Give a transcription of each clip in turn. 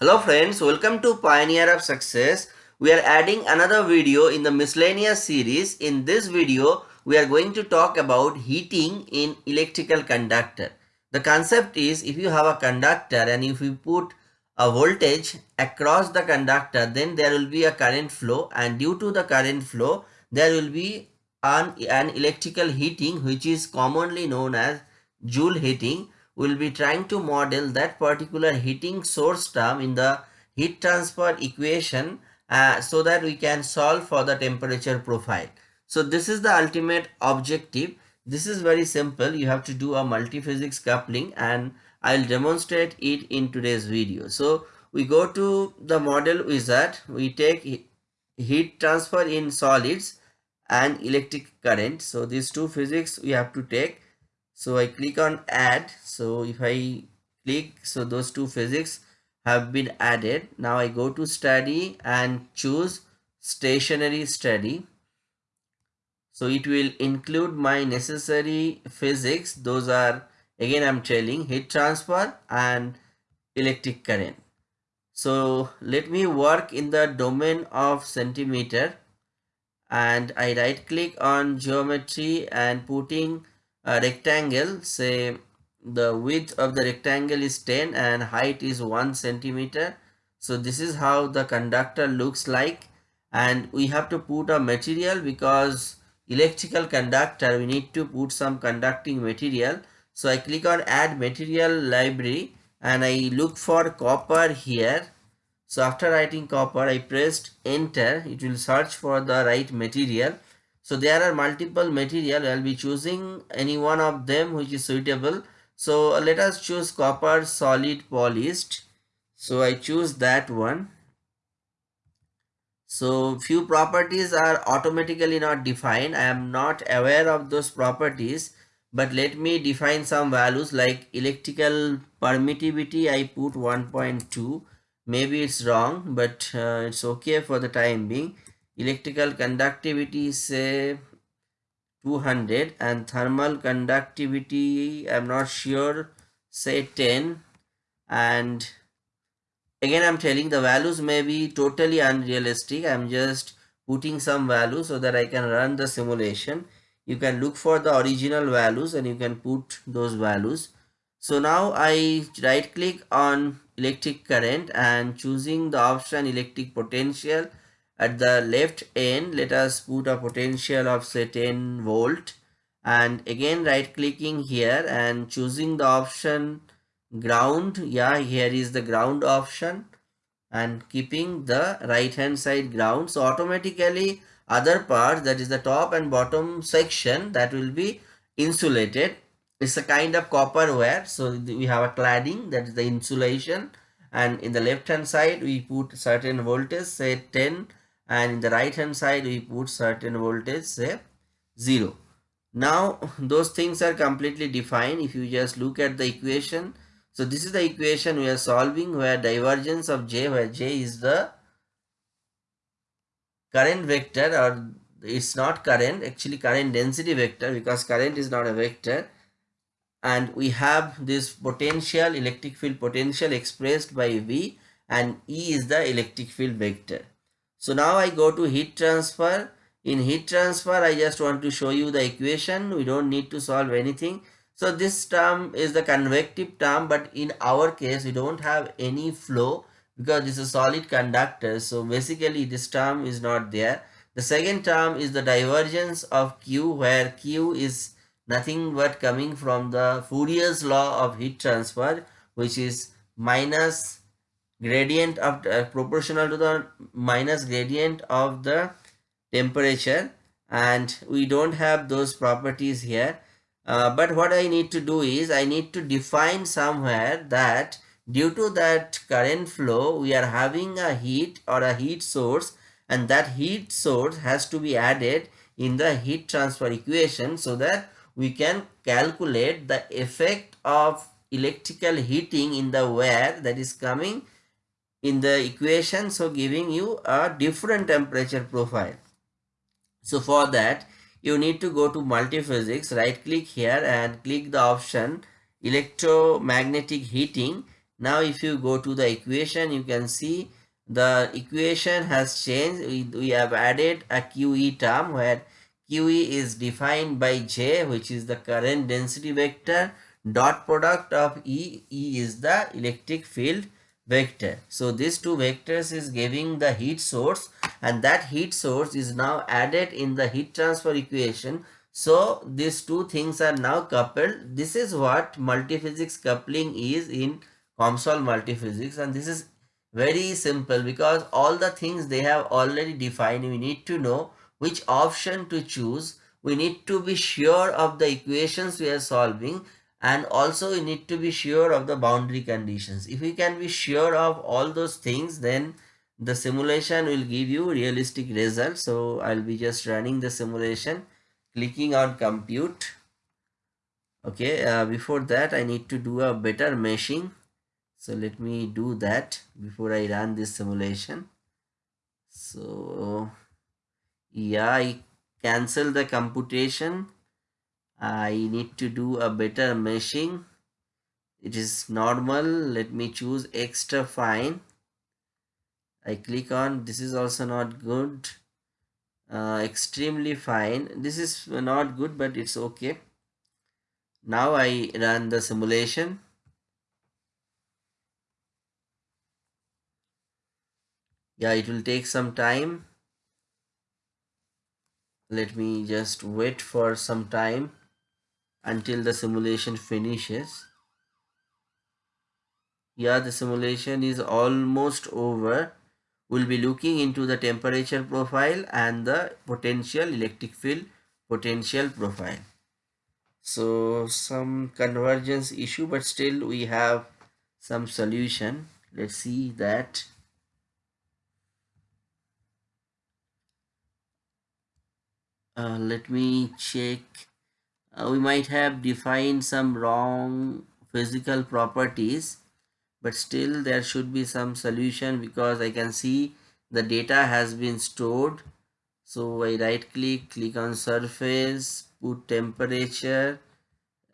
Hello friends, welcome to Pioneer of Success. We are adding another video in the miscellaneous series. In this video, we are going to talk about heating in electrical conductor. The concept is if you have a conductor and if you put a voltage across the conductor, then there will be a current flow and due to the current flow, there will be an, an electrical heating which is commonly known as Joule heating we will be trying to model that particular heating source term in the heat transfer equation uh, so that we can solve for the temperature profile. So this is the ultimate objective. This is very simple. You have to do a multi-physics coupling and I'll demonstrate it in today's video. So we go to the model wizard. We take heat transfer in solids and electric current. So these two physics we have to take so I click on add. So if I click so those two physics have been added. Now I go to study and choose stationary study. So it will include my necessary physics. Those are again I'm telling heat transfer and electric current. So let me work in the domain of centimeter. And I right click on geometry and putting a rectangle say the width of the rectangle is 10 and height is 1 centimeter. So this is how the conductor looks like. And we have to put a material because electrical conductor we need to put some conducting material. So i click on add material library and i look for copper here. So after writing copper i pressed enter. It will search for the right material so there are multiple material. I'll be choosing any one of them which is suitable. So let us choose copper solid polished so i choose that one. So few properties are automatically not defined. I am not aware of those properties but let me define some values like electrical permittivity. I put 1.2 maybe it's wrong but uh, it's okay for the time being electrical conductivity say 200 and thermal conductivity i'm not sure say 10 and again i'm telling the values may be totally unrealistic. I'm just putting some values so that i can run the simulation. You can look for the original values and you can put those values. So now i right click on electric current and choosing the option electric potential at the left end let us put a potential of say 10 volt. And again right clicking here and choosing the option ground. Yeah here is the ground option. And keeping the right hand side ground. So automatically other part that is the top and bottom section that will be insulated. It's a kind of copper wire so we have a cladding that is the insulation. And in the left hand side we put certain voltage say 10 and in the right hand side we put certain voltage say 0 now those things are completely defined. If you just look at the equation so this is the equation we are solving where divergence of j where j is the current vector or it's not current actually current density vector because current is not a vector. And we have this potential electric field potential expressed by v and e is the electric field vector so now I go to heat transfer. In heat transfer, I just want to show you the equation. We don't need to solve anything. So this term is the convective term, but in our case, we don't have any flow because this is a solid conductor. So basically this term is not there. The second term is the divergence of Q where Q is nothing but coming from the Fourier's law of heat transfer which is minus gradient of uh, proportional to the minus gradient of the temperature. And we don't have those properties here. Uh, but what I need to do is I need to define somewhere that due to that current flow we are having a heat or a heat source and that heat source has to be added in the heat transfer equation so that we can calculate the effect of electrical heating in the wire that is coming in the equation. So giving you a different temperature profile. So for that you need to go to multiphysics. Right click here and click the option electromagnetic heating. Now if you go to the equation you can see the equation has changed. We, we have added a QE term where QE is defined by J which is the current density vector. Dot product of E, E is the electric field vector. So these two vectors is giving the heat source and that heat source is now added in the heat transfer equation. So these two things are now coupled. This is what multiphysics coupling is in COMSOL multiphysics and this is very simple because all the things they have already defined we need to know which option to choose we need to be sure of the equations we are solving and also we need to be sure of the boundary conditions. If we can be sure of all those things then the simulation will give you realistic results. So i'll be just running the simulation clicking on compute. Okay uh, before that i need to do a better meshing. So let me do that before i run this simulation. So yeah i cancel the computation I need to do a better meshing. It is normal. Let me choose extra fine. I click on this is also not good. Uh, extremely fine. This is not good but it's okay. Now I run the simulation. Yeah it will take some time. Let me just wait for some time until the simulation finishes. Yeah the simulation is almost over. We'll be looking into the temperature profile and the potential electric field potential profile. So some convergence issue but still we have some solution. Let's see that. Uh, let me check uh, we might have defined some wrong physical properties but still there should be some solution because I can see the data has been stored. So I right click click on surface put temperature.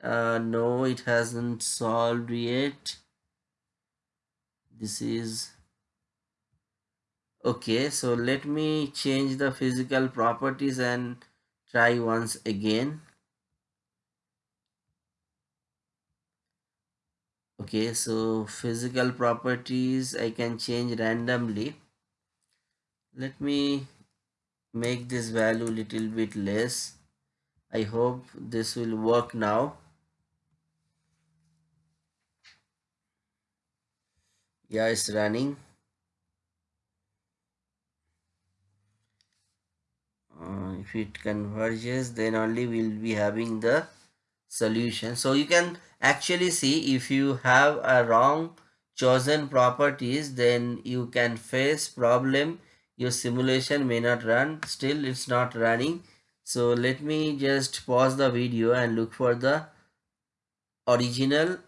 Uh, no it hasn't solved yet. This is okay. So let me change the physical properties and try once again okay so physical properties I can change randomly. Let me make this value little bit less. I hope this will work now. Yeah it's running. Uh, if it converges then only we'll be having the solution. So you can actually see if you have a wrong chosen properties then you can face problem. Your simulation may not run. Still it's not running. So let me just pause the video and look for the original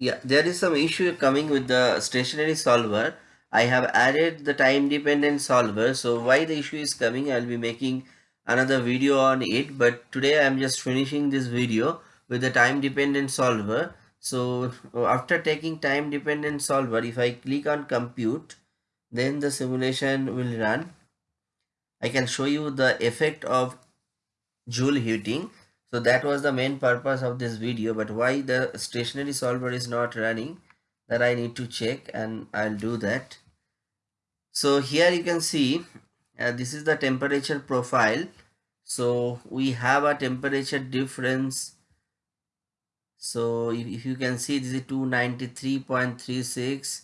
yeah there is some issue coming with the stationary solver. I have added the time dependent solver. So why the issue is coming? I'll be making another video on it but today I'm just finishing this video with the time dependent solver. So after taking time dependent solver if I click on compute then the simulation will run. I can show you the effect of Joule heating. So that was the main purpose of this video but why the stationary solver is not running that I need to check and I'll do that. So here you can see uh, this is the temperature profile. So we have a temperature difference. So if, if you can see this is 293.36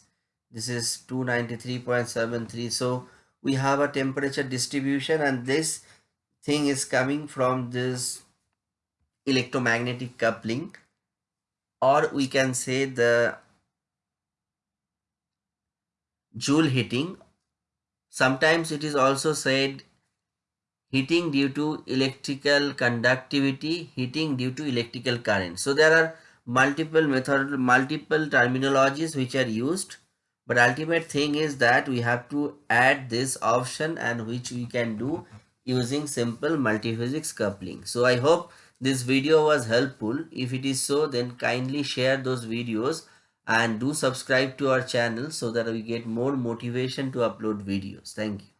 this is 293.73 so we have a temperature distribution and this thing is coming from this electromagnetic coupling. Or we can say the joule heating Sometimes it is also said heating due to electrical conductivity, heating due to electrical current. So there are multiple method, multiple terminologies which are used. But ultimate thing is that we have to add this option and which we can do using simple multiphysics coupling. So I hope this video was helpful. If it is so, then kindly share those videos and do subscribe to our channel so that we get more motivation to upload videos. Thank you.